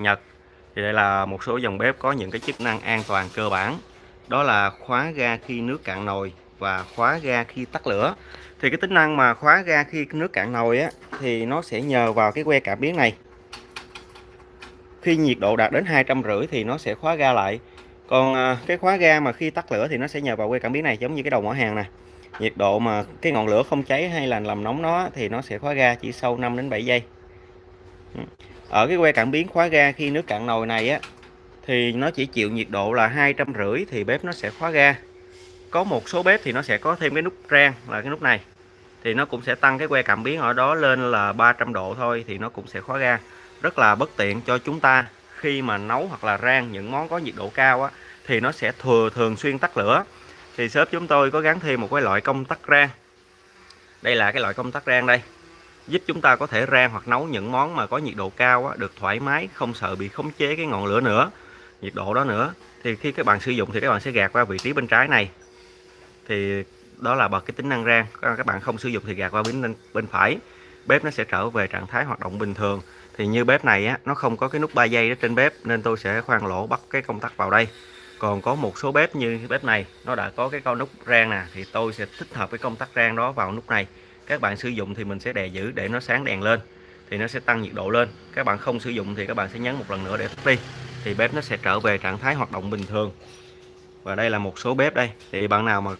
Nhật. Thì đây là một số dòng bếp có những cái chức năng an toàn cơ bản. Đó là khóa ga khi nước cạn nồi và khóa ga khi tắt lửa. Thì cái tính năng mà khóa ga khi nước cạn nồi á, thì nó sẽ nhờ vào cái que cảm biến này. Khi nhiệt độ đạt đến hai trăm rưỡi thì nó sẽ khóa ga lại. Còn à, cái khóa ga mà khi tắt lửa thì nó sẽ nhờ vào que cảm biến này, giống như cái đầu mỏ hàng nè. Nhiệt độ mà cái ngọn lửa không cháy hay là làm nóng nó thì nó sẽ khóa ga chỉ sau 5 đến 7 giây ở cái que cảm biến khóa ga khi nước cạn nồi này á, thì nó chỉ chịu nhiệt độ là hai trăm rưỡi thì bếp nó sẽ khóa ga. Có một số bếp thì nó sẽ có thêm cái nút rang là cái nút này. Thì nó cũng sẽ tăng cái que cảm biến ở đó lên là 300 độ thôi thì nó cũng sẽ khóa ga. Rất là bất tiện cho chúng ta khi mà nấu hoặc là rang những món có nhiệt độ cao á, thì nó sẽ thừa thường xuyên tắt lửa. Thì shop chúng tôi có gắn thêm một cái loại công tắc rang. Đây là cái loại công tắc rang đây giúp chúng ta có thể rang hoặc nấu những món mà có nhiệt độ cao á, được thoải mái không sợ bị khống chế cái ngọn lửa nữa nhiệt độ đó nữa. Thì khi các bạn sử dụng thì các bạn sẽ gạt qua vị trí bên trái này. Thì đó là bật cái tính năng rang. Các bạn không sử dụng thì gạt qua bên bên phải. Bếp nó sẽ trở về trạng thái hoạt động bình thường. Thì như bếp này á nó không có cái nút 3 giây đó trên bếp nên tôi sẽ khoan lỗ bắt cái công tắc vào đây. Còn có một số bếp như bếp này nó đã có cái con nút rang nè thì tôi sẽ thích hợp cái công tắc rang đó vào nút này các bạn sử dụng thì mình sẽ đè giữ để nó sáng đèn lên thì nó sẽ tăng nhiệt độ lên. Các bạn không sử dụng thì các bạn sẽ nhấn một lần nữa để tắt đi thì bếp nó sẽ trở về trạng thái hoạt động bình thường. Và đây là một số bếp đây. Thì bạn nào mà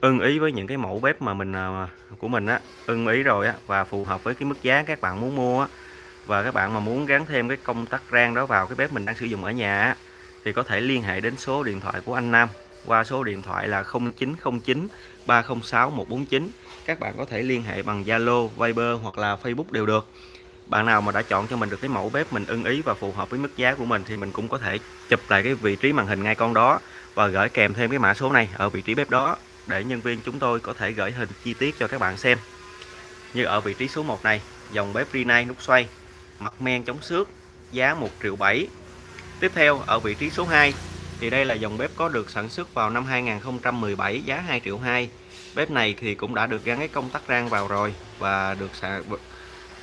ưng ý với những cái mẫu bếp mà mình à, của mình á ưng ý rồi á và phù hợp với cái mức giá các bạn muốn mua á và các bạn mà muốn gắn thêm cái công tắc rang đó vào cái bếp mình đang sử dụng ở nhà á, thì có thể liên hệ đến số điện thoại của anh Nam qua số điện thoại là 0909 306 149 các bạn có thể liên hệ bằng Zalo, Viber hoặc là Facebook đều được. Bạn nào mà đã chọn cho mình được cái mẫu bếp mình ưng ý và phù hợp với mức giá của mình thì mình cũng có thể chụp lại cái vị trí màn hình ngay con đó và gửi kèm thêm cái mã số này ở vị trí bếp đó để nhân viên chúng tôi có thể gửi hình chi tiết cho các bạn xem. Như ở vị trí số 1 này dòng bếp Rinnai nút xoay mặt men chống xước giá 1 triệu 7 tiếp theo ở vị trí số 2 thì đây là dòng bếp có được sản xuất vào năm 2017 giá 2 triệu 2 bếp này thì cũng đã được gắn cái công tắc rang vào rồi và được sản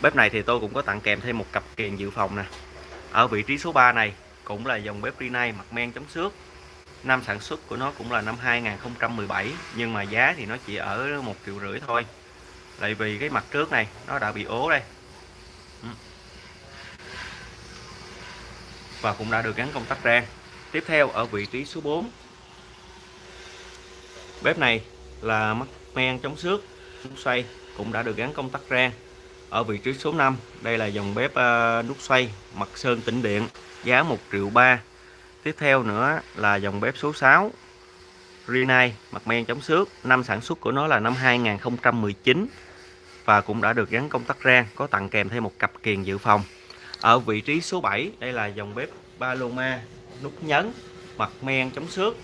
bếp này thì tôi cũng có tặng kèm thêm một cặp kiềng dự phòng nè. Ở vị trí số 3 này cũng là dòng bếp Rinnai mặt men chống xước. Năm sản xuất của nó cũng là năm 2017 nhưng mà giá thì nó chỉ ở một triệu rưỡi thôi. Tại vì cái mặt trước này, nó đã bị ố đây. Ừ. Và cũng đã được gắn công tắc rang tiếp theo ở vị trí số 4 bếp này là mắt men chống xước, nút xoay cũng đã được gắn công tắc rang. Ở vị trí số 5 đây là dòng bếp ờ, nút xoay mặt sơn tĩnh điện, giá 1 triệu 3 tiếp theo nữa là dòng bếp số 6 Rinnai mặt men chống xước. Năm sản xuất của nó là năm 2019 và cũng đã được gắn công tắc rang, có tặng kèm thêm một cặp kiềng dự phòng. Ở vị trí số 7 đây là dòng bếp Paloma nút nhấn, mặt men chống xước.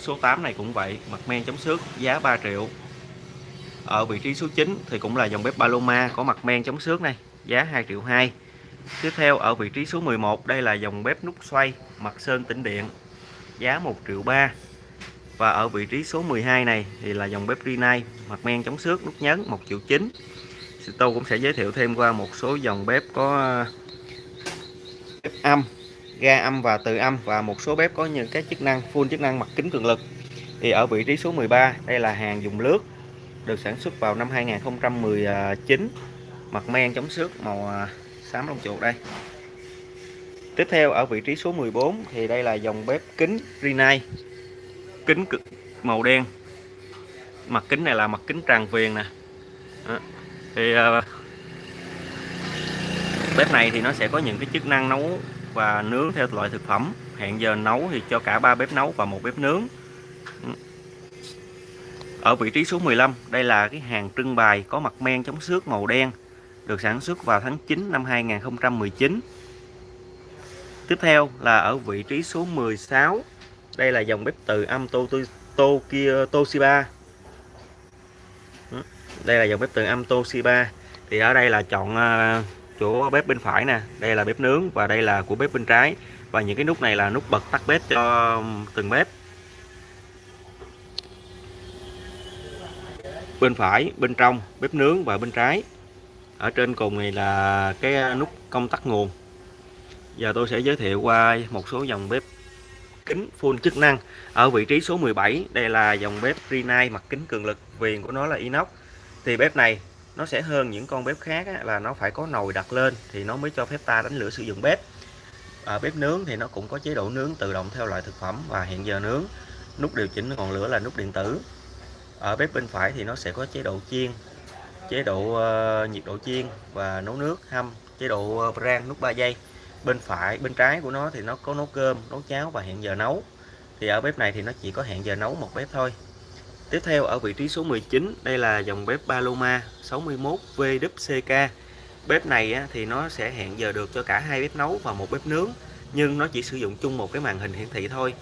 Số 8 này cũng vậy, mặt men chống xước, giá 3 triệu. Ở vị trí số 9 thì cũng là dòng bếp Paloma có mặt men chống xước này, giá 2 triệu 2 tiếp theo, ở vị trí số 11 đây là dòng bếp nút xoay, mặt sơn tĩnh điện, giá 1 triệu 3 và ở vị trí số 12 này thì là dòng bếp Rinnai, mặt men chống xước, nút nhấn 1 triệu 9 tôi cũng sẽ giới thiệu thêm qua một số dòng bếp có, bếp âm ga âm và từ âm và một số bếp có những cái chức năng full chức năng mặt kính cường lực. Thì ở vị trí số 13 đây là hàng dùng lướt được sản xuất vào năm 2019 mặt men chống xước màu à, xám lông chuột đây. Tiếp theo ở vị trí số 14 thì đây là dòng bếp kính Rinnai kính cực màu đen. Mặt kính này là mặt kính tràn viền nè. Đó. thì uh, bếp này thì nó sẽ có những cái chức năng nấu và nướng theo loại thực phẩm. Hẹn giờ nấu thì cho cả ba bếp nấu và một bếp nướng. Ở vị trí số 15 đây là cái hàng trưng bày có mặt men chống xước màu đen được sản xuất vào tháng 9 năm 2019 tiếp theo là ở vị trí số 16 đây là dòng bếp từ âm to, to, Tokyo Toshiba đây là dòng bếp từ âm Toshiba thì ở đây là chọn à, chỗ bếp bên phải nè. Đây là bếp nướng và đây là của bếp bên trái. Và những cái nút này là nút bật tắt bếp cho um, từng bếp. Bên phải, bên trong, bếp nướng và bên trái. Ở trên cùng này là cái uh, nút công tắc nguồn. Giờ tôi sẽ giới thiệu qua một số dòng bếp kính full chức năng. Ở vị trí số 17 đây là dòng bếp Rinnai mặt kính cường lực. Viền của nó là inox. Thì bếp này nó sẽ hơn những con bếp khác á, là nó phải có nồi đặt lên thì nó mới cho phép ta đánh lửa sử dụng bếp. Ở bếp nướng thì nó cũng có chế độ nướng tự động theo loại thực phẩm và hẹn giờ nướng nút điều chỉnh ngọn lửa là nút điện tử. Ở bếp bên phải thì nó sẽ có chế độ chiên chế độ uh, nhiệt độ chiên và nấu nước hâm chế độ ờ, uh, rang nút 3 giây bên phải bên trái của nó thì nó có nấu cơm nấu cháo và hẹn giờ nấu. Thì ở bếp này thì nó chỉ có hẹn giờ nấu một bếp thôi tiếp theo ở vị trí số 19 đây là dòng bếp Paloma 61 VWCK bếp này á, thì nó sẽ hẹn giờ được cho cả hai bếp nấu và một bếp nướng nhưng nó chỉ sử dụng chung một cái màn hình hiển thị thôi.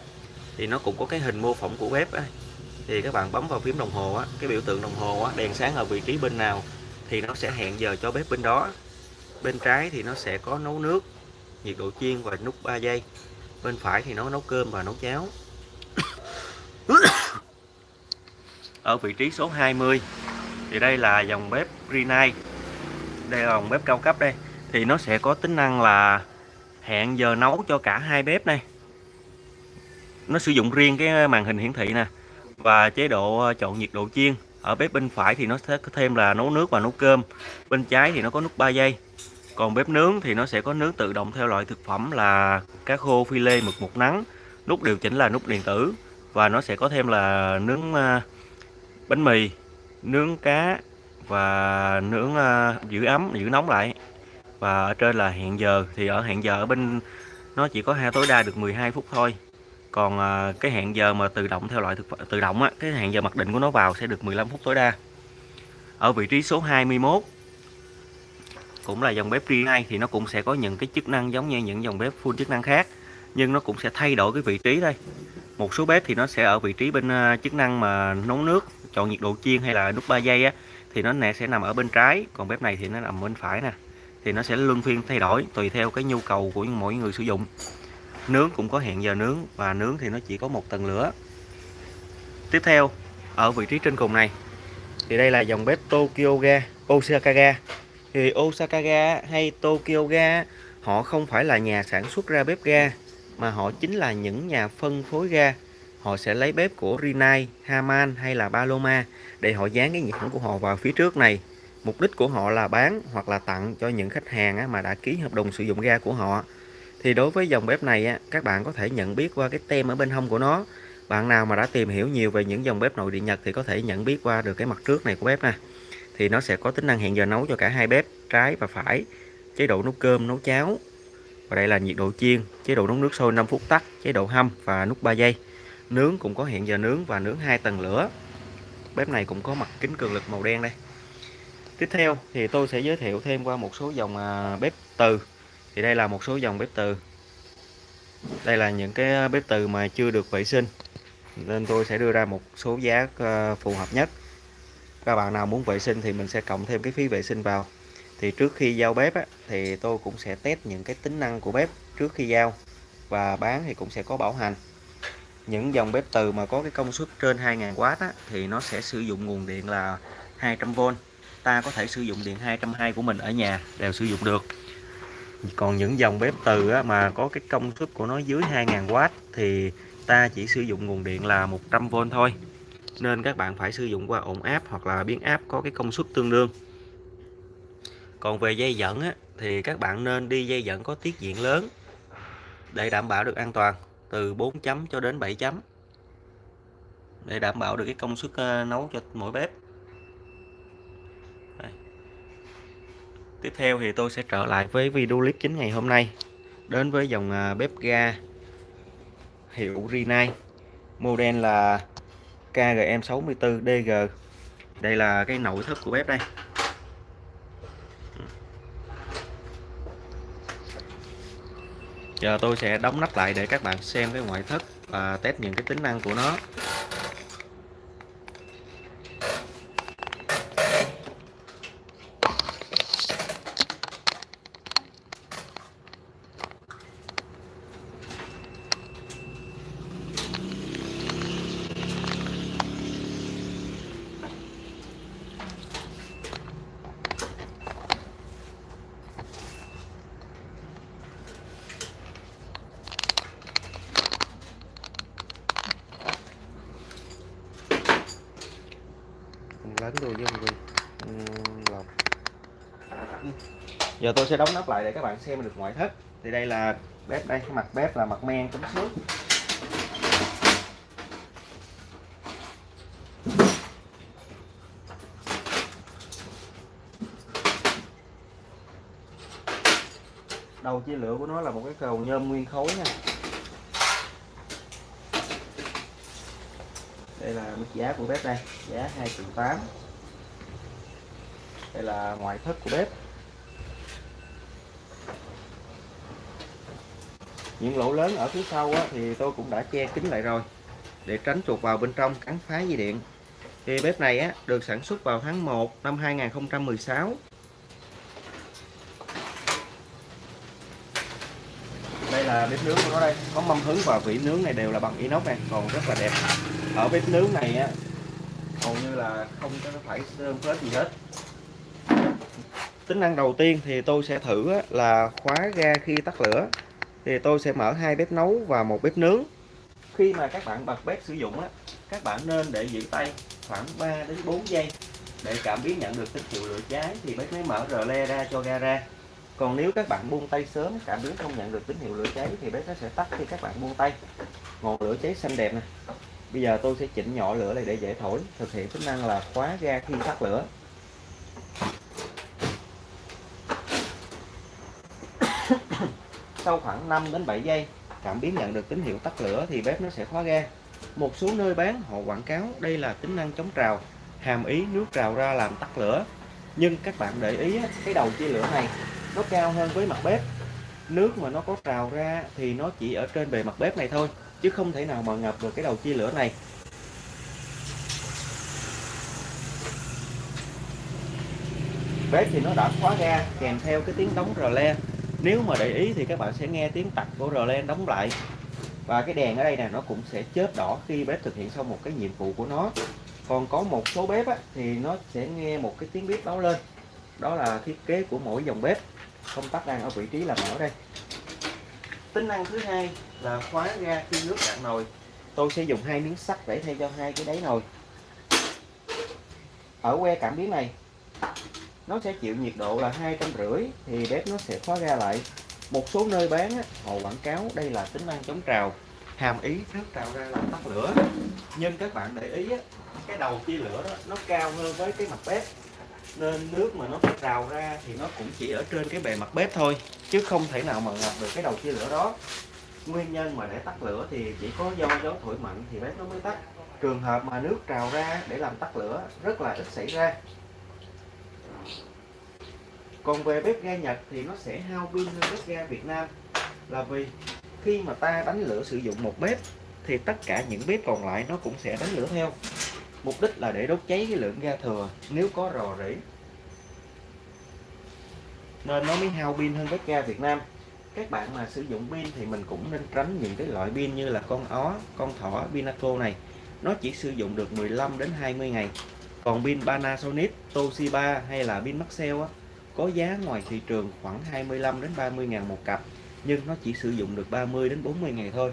Thì nó cũng có cái hình mô phỏng của bếp á. thì các bạn bấm vào phím đồng hồ á, cái biểu tượng đồng hồ á, đèn sáng ở vị trí bên nào thì nó sẽ hẹn giờ cho bếp bên đó. Bên trái thì nó sẽ có nấu nước nhiệt độ chiên và nút 3 giây. Bên phải thì nó nấu cơm và nấu cháo ở vị trí số 20 thì đây là dòng bếp Greenlight đây là dòng bếp cao cấp đây. Thì nó sẽ có tính năng là hẹn giờ nấu cho cả hai bếp này nó sử dụng riêng cái màn hình hiển thị nè, và chế độ ờ, chọn nhiệt độ chiên. Ở bếp bên phải thì nó sẽ có thêm là nấu nước và nấu cơm. Bên trái thì nó có nút 3 giây còn bếp nướng thì nó sẽ có nướng tự động theo loại thực phẩm là cá khô phi lê mực một nắng, nút điều chỉnh là nút điện tử, và nó sẽ có thêm là nướng ờ, bánh mì nướng cá và nướng uh, giữ ấm giữ nóng lại. Và ở trên là hẹn giờ thì ở hẹn giờ ở bên nó chỉ có hai tối đa được 12 phút thôi. Còn uh, cái hẹn giờ mà tự động theo loại thực phẩm tự động á cái hẹn giờ mặc định của nó vào sẽ được 15 phút tối đa. Ở vị trí số 21 cũng là dòng bếp Rinnai thì nó cũng sẽ có những cái chức năng giống như những dòng bếp full chức năng khác nhưng nó cũng sẽ thay đổi cái vị trí đây một số bếp thì nó sẽ ở vị trí bên ờ, chức năng mà nấu nước chọn nhiệt độ chiên hay là nút 3 giây á, thì nó nè sẽ nằm ở bên trái, còn bếp này thì nó nằm bên phải nè. Thì nó sẽ luân phiên thay đổi tùy theo cái nhu cầu của mỗi người sử dụng. Nướng cũng có hẹn giờ nướng và nướng thì nó chỉ có một tầng lửa. Tiếp theo, ở vị trí trên cùng này, thì đây là dòng bếp Tokyo Ga, Osaka Ga. Thì Osaka Ga hay Tokyo Ga, họ không phải là nhà sản xuất ra bếp ga, mà họ chính là những nhà phân phối ga họ sẽ lấy bếp của Rinnai, Haman hay là Paloma để họ dán cái nhãn của họ vào phía trước này. Mục đích của họ là bán hoặc là tặng cho những khách hàng mà đã ký hợp đồng sử dụng ga của họ. Thì đối với dòng bếp này các bạn có thể nhận biết qua cái tem ở bên hông của nó. Bạn nào mà đã tìm hiểu nhiều về những dòng bếp nội địa Nhật thì có thể nhận biết qua được cái mặt trước này của bếp nè. Thì nó sẽ có tính năng hẹn giờ nấu cho cả hai bếp trái và phải. Chế độ nấu cơm nấu cháo. Và đây là nhiệt độ chiên chế độ nấu nước sôi 5 phút tắt chế độ hâm và nút 3 giây nướng cũng có hẹn giờ nướng và nướng hai tầng lửa. Bếp này cũng có mặt kính cường lực màu đen đây. Tiếp theo thì tôi sẽ giới thiệu thêm qua một số dòng à, bếp từ. Thì đây là một số dòng bếp từ. Đây là những cái à, bếp từ mà chưa được vệ sinh. Nên tôi sẽ đưa ra một số giá à, phù hợp nhất. Các bạn nào muốn vệ sinh thì mình sẽ cộng thêm cái phí vệ sinh vào. Thì trước khi giao bếp á, thì tôi cũng sẽ test những cái tính năng của bếp trước khi giao. Và bán thì cũng sẽ có bảo hành những dòng bếp từ mà có cái công suất trên 2000W á, thì nó sẽ sử dụng nguồn điện là 200V ta có thể sử dụng điện 220 của mình ở nhà đều sử dụng được. Còn những dòng bếp từ á, mà có cái công suất của nó dưới 2000W thì ta chỉ sử dụng nguồn điện là 100V thôi. Nên các bạn phải sử dụng qua ổn áp hoặc là biến áp có cái công suất tương đương. Còn về dây dẫn á, thì các bạn nên đi dây dẫn có tiết diện lớn để đảm bảo được an toàn từ 4 chấm cho đến 7 chấm, để đảm bảo được cái công suất ờ, nấu cho mỗi bếp. Đây. tiếp theo thì tôi sẽ trở lại với video clip chính ngày hôm nay, đến với dòng ờ, bếp ga hiệu Rinnai, model là KGM64DG đây là cái nội thất của bếp đây. Giờ tôi sẽ đóng nắp lại để các bạn xem cái ngoại thất và test những cái tính năng của nó. Đồ đuôi với lòng ừ. giờ tôi sẽ đóng nắp lại để các bạn xem được ngoại thất. Thì đây là bếp đây mặt bếp là mặt men chống xước đầu chia lửa của nó là một cái cầu nhôm nguyên khối nha. Đây là mức giá của bếp đây, giá 2 triệu 8 đây là ngoại thất của bếp. Những lỗ lớn ở phía sau á, thì tôi cũng đã che kín lại rồi để tránh chuột vào bên trong cắn phá dây điện. Thì bếp này á, được sản xuất vào tháng 1 năm 2016 đây là bếp nướng của nó đây. Có mâm hứng và vỉ nướng này đều là bằng inox này còn rất là đẹp. Ở bếp nướng này á hầu như là không có phải sơn phết gì hết tính năng đầu tiên thì tôi sẽ thử là khóa ga khi tắt lửa. Thì tôi sẽ mở hai bếp nấu và một bếp nướng. Khi mà các bạn bật bếp sử dụng á, các bạn nên để giữ tay khoảng 3 đến 4 giây. Để cảm biến nhận được tín hiệu lửa cháy thì bếp mới mở rờ le ra cho ga ra. Còn nếu các bạn buông tay sớm, cảm biến không nhận được tín hiệu lửa cháy thì bếp nó sẽ tắt khi các bạn buông tay. Ngọn lửa cháy xanh đẹp nè. Bây giờ tôi sẽ chỉnh nhỏ lửa này để dễ thổi. Thực hiện tính năng là khóa ga khi tắt lửa. Sau khoảng 5 đến 7 giây. Cảm biến nhận được tín hiệu tắt lửa thì bếp nó sẽ khóa ga. Một số nơi bán, họ quảng cáo đây là tính năng chống trào, hàm ý nước trào ra làm tắt lửa. Nhưng các bạn để ý cái đầu chia lửa này, nó cao hơn với mặt bếp. Nước mà nó có trào ra thì nó chỉ ở trên bề mặt bếp này thôi, chứ không thể nào mà ngập được cái đầu chia lửa này. Bếp thì nó đã khóa ga, kèm theo cái tiếng đóng rờ le nếu mà để ý thì các bạn sẽ nghe tiếng tạch của rờ đóng lại. Và cái đèn ở đây nè nó cũng sẽ chớp đỏ khi bếp thực hiện xong một cái nhiệm vụ của nó. Còn có một số bếp á, thì nó sẽ nghe một cái tiếng bếp báo lên. Đó là thiết kế của mỗi dòng bếp. Công tắc đang ở vị trí là mở đây. Tính năng thứ hai là khóa ga khi nước cạn nồi. Tôi sẽ dùng hai miếng sắt để thay cho hai cái đáy nồi. Ở que cảm biến này nó sẽ chịu nhiệt độ là hai trăm rưỡi, thì bếp nó sẽ khóa ga lại. Một số nơi bán họ quảng cáo đây là tính năng chống trào. Hàm ý nước trào ra làm tắt lửa. Nhưng các bạn để ý cái đầu chia lửa đó, nó cao hơn với cái mặt bếp. Nên nước mà nó trào ra thì nó cũng chỉ ở trên cái bề mặt bếp thôi, chứ không thể nào mà ngập được cái đầu chia lửa đó. Nguyên nhân mà để tắt lửa thì chỉ có do gió thổi mạnh thì bếp nó mới tắt. Trường hợp mà nước trào ra để làm tắt lửa, rất là ít xảy ra còn về bếp ga Nhật thì nó sẽ hao pin hơn bếp ga Việt Nam. Là vì khi mà ta đánh lửa sử dụng một bếp thì tất cả những bếp còn lại nó cũng sẽ đánh lửa theo. Mục đích là để đốt cháy cái lượng ga thừa nếu có rò rỉ. Nên nó mới hao pin hơn bếp ga Việt Nam. Các bạn mà sử dụng pin thì mình cũng nên tránh những cái loại pin như là con ó con thỏ Pinaco này. Nó chỉ sử dụng được 15 đến 20 ngày. Còn pin Panasonic Toshiba hay là pin Maxell á, có giá ngoài thị trường khoảng 25 đến 30 ngàn một cặp, nhưng nó chỉ sử dụng được 30 đến 40 ngày thôi.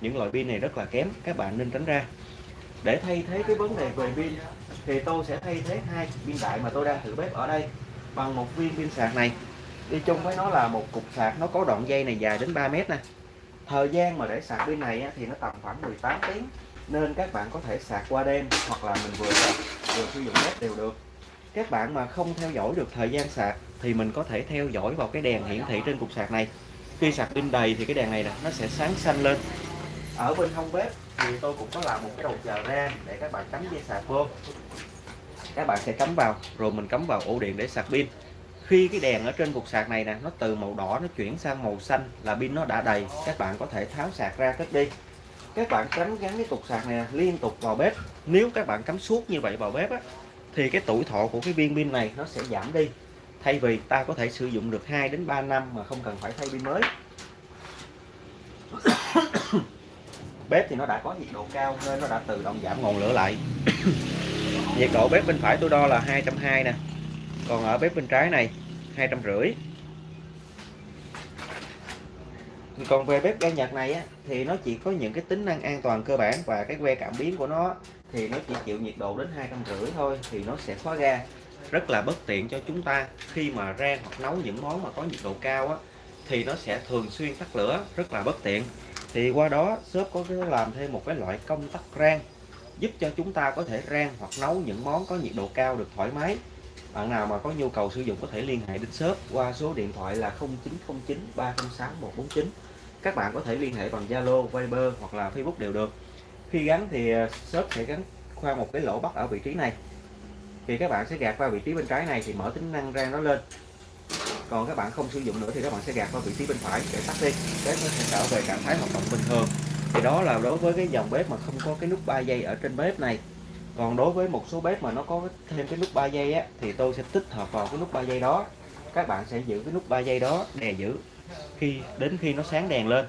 Những loại pin này rất là kém, các bạn nên tránh ra. Để thay thế cái vấn đề về pin, thì tôi sẽ thay thế hai pin đại mà tôi đang thử bếp ở đây bằng một viên pin sạc này. Đi chung với nó là một cục sạc, nó có đoạn dây này dài đến 3 mét nè. Thời gian mà để sạc pin này thì nó tầm khoảng 18 tiếng, nên các bạn có thể sạc qua đêm hoặc là mình vừa sạc, vừa sử dụng bếp đều được các bạn mà không theo dõi được thời gian sạc thì mình có thể theo dõi vào cái đèn hiển thị trên cục sạc này. Khi sạc pin đầy thì cái đèn này nè nó sẽ sáng xanh lên. Ở bên hông bếp thì tôi cũng có làm một cái đầu chờ ra để các bạn cắm dây sạc vô. Các bạn sẽ cắm vào rồi mình cắm vào ổ điện để sạc pin. Khi cái đèn ở trên cục sạc này nè nó từ màu đỏ nó chuyển sang màu xanh là pin nó đã đầy các bạn có thể tháo sạc ra cất đi. Các bạn cắm gắn cái cục sạc này liên tục vào bếp. Nếu các bạn cắm suốt như vậy vào bếp á, thì cái tuổi thọ của cái viên pin này nó sẽ giảm đi. Thay vì ta có thể sử dụng được 2 đến 3 năm mà không cần phải thay pin mới. Bếp thì nó đã có nhiệt độ cao nên nó đã tự động giảm ngọn lửa lại. Nhiệt độ bếp bên phải tôi đo là 220 nè. Còn ở bếp bên trái này 250 còn về bếp ga Nhật này á, thì nó chỉ có những cái tính năng an toàn cơ bản và cái que cảm biến của nó thì nó chỉ chịu nhiệt độ đến hai trăm rưỡi thôi thì nó sẽ khóa ga rất là bất tiện cho chúng ta khi mà rang hoặc nấu những món mà có nhiệt độ cao á, thì nó sẽ thường xuyên tắt lửa rất là bất tiện. Thì qua đó shop có cái làm thêm một cái loại công tắc rang giúp cho chúng ta có thể rang hoặc nấu những món có nhiệt độ cao được thoải mái. Bạn nào mà có nhu cầu sử dụng có thể liên hệ đến shop qua số điện thoại là 0909 306 149 các bạn có thể liên hệ bằng Zalo, Viber hoặc là Facebook đều được khi gắn thì ờ, shop sẽ gắn qua một cái lỗ bắt ở vị trí này. Thì các bạn sẽ gạt qua vị trí bên trái này thì mở tính năng rang nó lên. Còn các bạn không sử dụng nữa thì các bạn sẽ gạt qua vị trí bên phải để tắt đi. Bếp nó sẽ trở về trạng thái hoạt động bình thường. Thì đó là đối với cái dòng bếp mà không có cái nút 3 giây ở trên bếp này. Còn đối với một số bếp mà nó có thêm cái nút 3 giây á, thì tôi sẽ tích hợp vào cái nút 3 giây đó. Các bạn sẽ giữ cái nút 3 giây đó đè giữ. Khi, đến khi nó sáng đèn lên,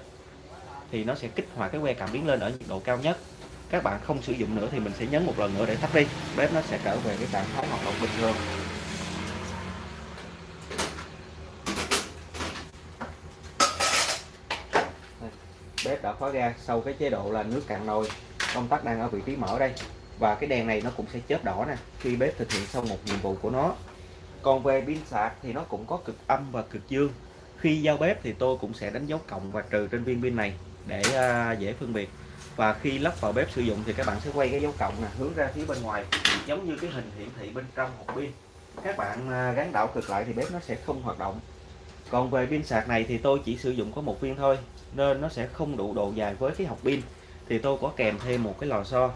thì nó sẽ kích hoạt cái que cảm biến lên ở nhiệt độ cao nhất các bạn không sử dụng nữa thì mình sẽ nhấn một lần nữa để tắt đi. Bếp nó sẽ trở về cái trạng thái hoạt động bình thường. Bếp đã khóa ga sau cái chế độ là nước cạn nồi. Công tắc đang ở vị trí mở đây. Và cái đèn này nó cũng sẽ chớp đỏ nè, khi bếp thực hiện xong một nhiệm vụ của nó. Còn về pin sạc thì nó cũng có cực âm và cực dương. Khi giao bếp thì tôi cũng sẽ đánh dấu cộng và trừ trên viên pin này để à, dễ phân biệt và khi lắp vào bếp sử dụng thì các bạn sẽ quay cái dấu cộng nè, hướng ra phía bên ngoài, giống như cái hình hiển thị bên trong hộp pin. Các bạn à, gắn đảo cực lại thì bếp nó sẽ không hoạt động. Còn về pin sạc này thì tôi chỉ sử dụng có một viên thôi, nên nó sẽ không đủ độ dài với cái hộp pin. Thì tôi có kèm thêm một cái lò xo.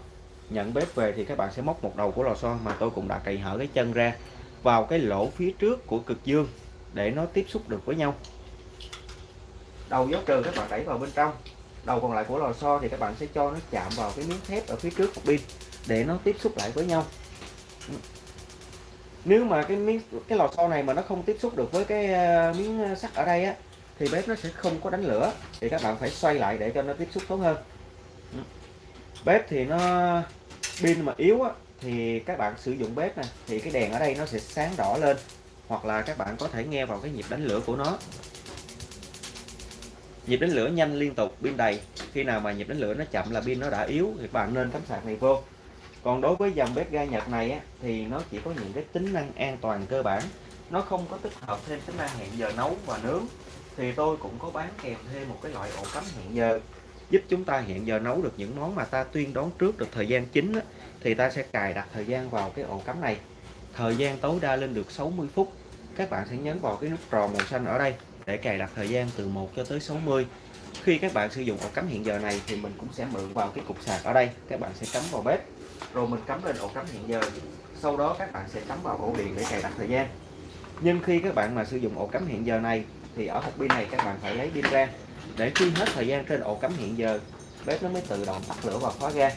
Nhận bếp về thì các bạn sẽ móc một đầu của lò xo mà tôi cũng đã cày hở cái chân ra vào cái lỗ phía trước của cực dương để nó tiếp xúc được với nhau. Đầu dấu trừ các bạn đẩy vào bên trong đầu còn lại của lò xo thì các bạn sẽ cho nó chạm vào cái miếng thép ở phía trước của pin để nó tiếp xúc lại với nhau. Nếu mà cái miếng cái lò xo này mà nó không tiếp xúc được với cái ờ, miếng ờ, sắt ở đây á thì bếp nó sẽ không có đánh lửa thì các bạn phải xoay lại để cho nó tiếp xúc tốt hơn. Bếp thì nó pin mà yếu á, thì các bạn sử dụng bếp này thì cái đèn ở đây nó sẽ sáng đỏ lên hoặc là các bạn có thể nghe vào cái nhịp đánh lửa của nó nhịp đánh lửa nhanh liên tục pin đầy. Khi nào mà nhịp đánh lửa nó chậm là pin nó đã yếu thì bạn nên cắm sạc này vô. Còn đối với dòng bếp ga Nhật này á, thì nó chỉ có những cái tính năng an toàn cơ bản. Nó không có tích hợp thêm tính năng hẹn giờ nấu và nướng. Thì tôi cũng có bán kèm thêm một cái loại ổ cắm hẹn giờ. Giúp chúng ta hẹn giờ nấu được những món mà ta tuyên đoán trước được thời gian chính á, thì ta sẽ cài đặt thời gian vào cái ổ cắm này. Thời gian tối đa lên được 60 phút. Các bạn sẽ nhấn vào cái nút tròn màu xanh ở đây để cài đặt thời gian từ 1 cho tới 60 khi các bạn sử dụng ổ cắm hiện giờ này thì mình cũng sẽ mượn vào cái cục sạc ở đây. Các bạn sẽ cắm vào bếp, rồi mình cắm lên ổ cắm hiện giờ. Sau đó các bạn sẽ cắm vào ổ điện để cài đặt thời gian. Nhưng khi các bạn mà sử dụng ổ cắm hiện giờ này thì ở hộp pin này các bạn phải lấy pin ra. Để khi hết thời gian trên ổ cắm hiện giờ, bếp nó mới tự động tắt lửa và khóa ga.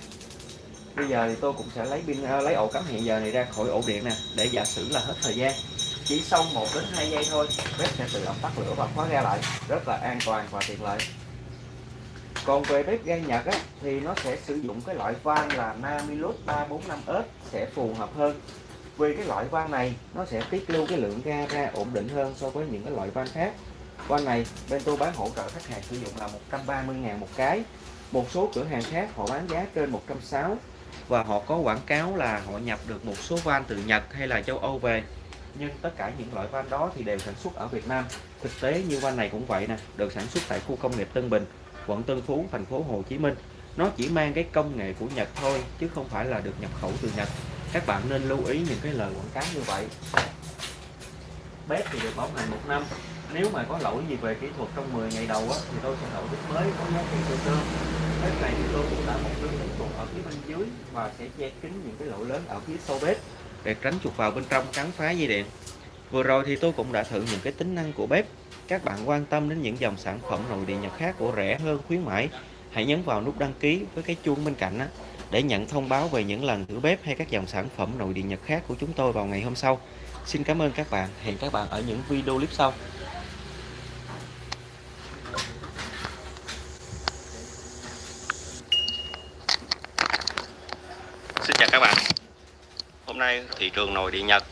Bây giờ thì tôi cũng sẽ lấy pin ờ, lấy ổ cắm hiện giờ này ra khỏi ổ điện nè, để giả sử là hết thời gian chỉ sau 1 đến 2 giây thôi bếp sẽ tự động tắt lửa và khóa ga lại rất là an toàn và tiện lợi. Còn về bếp ga Nhật á, thì nó sẽ sử dụng cái loại van là Namilus 345S sẽ phù hợp hơn. Vì cái loại van này nó sẽ tiết lưu cái lượng ga ra ổn định hơn so với những cái loại van khác. Van này bên tôi bán hỗ trợ khách hàng sử dụng là 130 ngàn một cái. Một số cửa hàng khác họ bán giá trên 160 và họ có quảng cáo là họ nhập được một số van từ Nhật hay là châu Âu về nhưng tất cả những loại van đó thì đều sản xuất ở Việt Nam. Thực tế như van này cũng vậy nè được sản xuất tại khu công nghiệp Tân Bình quận Tân Phú thành phố Hồ Chí Minh. Nó chỉ mang cái công nghệ của Nhật thôi chứ không phải là được nhập khẩu từ Nhật. Các bạn nên lưu ý những cái lời quảng cáo như vậy. Bếp thì được bảo hành một năm. Nếu mà có lỗi gì về kỹ thuật trong 10 ngày đầu á, thì tôi sẽ đổi bếp mới có giá trị tương đương bếp này thì tôi cũng đã một lưới kỹ thuật ở phía bên dưới và sẽ che kín những cái lỗ lớn ở phía sau bếp để tránh chuột vào bên trong cắn phá dây điện. Vừa rồi thì tôi cũng đã thử những cái tính năng của bếp. Các bạn quan tâm đến những dòng sản phẩm nội địa nhật khác của rẻ hơn khuyến mãi hãy nhấn vào nút đăng ký với cái chuông bên cạnh á, để nhận thông báo về những lần thử bếp hay các dòng sản phẩm nội địa nhật khác của chúng tôi vào ngày hôm sau. Xin cảm ơn các bạn. Hẹn các bạn ở những video clip sau. Xin chào các bạn. Hôm nay thị trường nội địa Nhật